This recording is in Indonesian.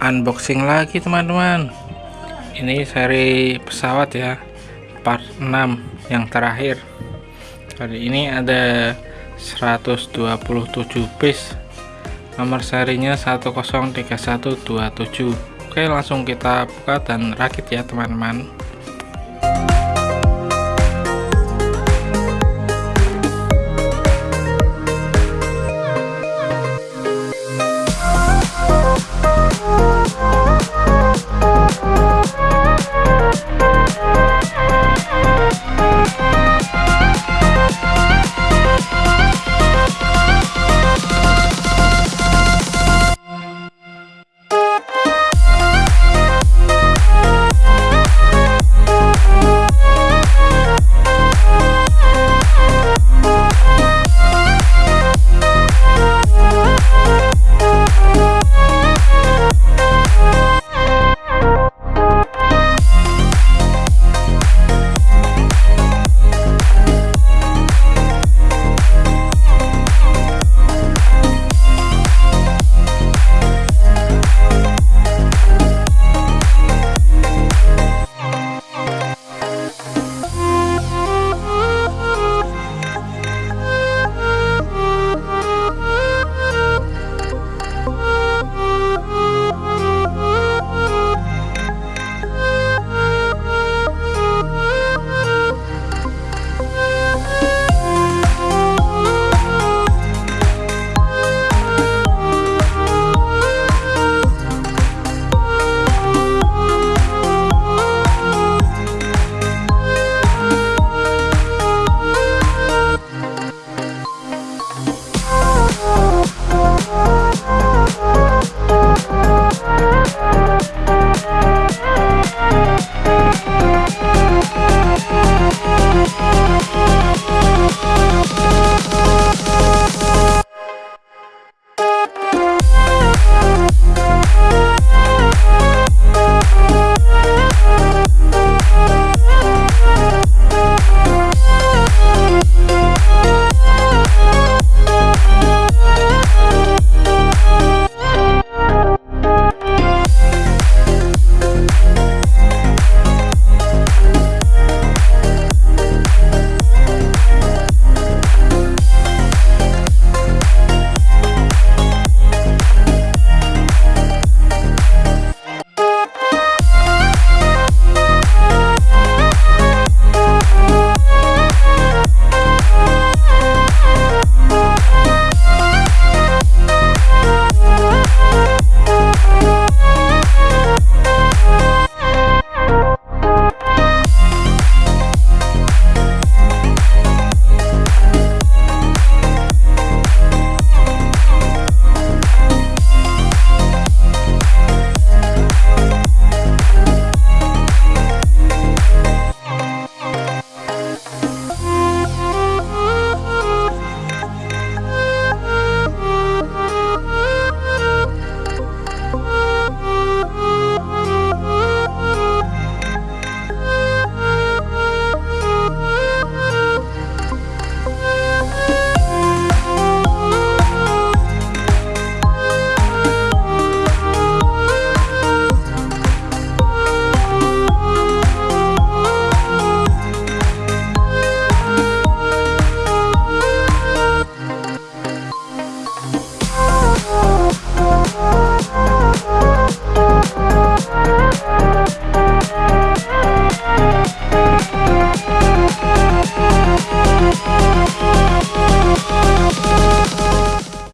unboxing lagi teman-teman. Ini seri pesawat ya part 6 yang terakhir. Hari ini ada 127 piece nomor serinya 103127 oke langsung kita buka dan rakit ya teman-teman.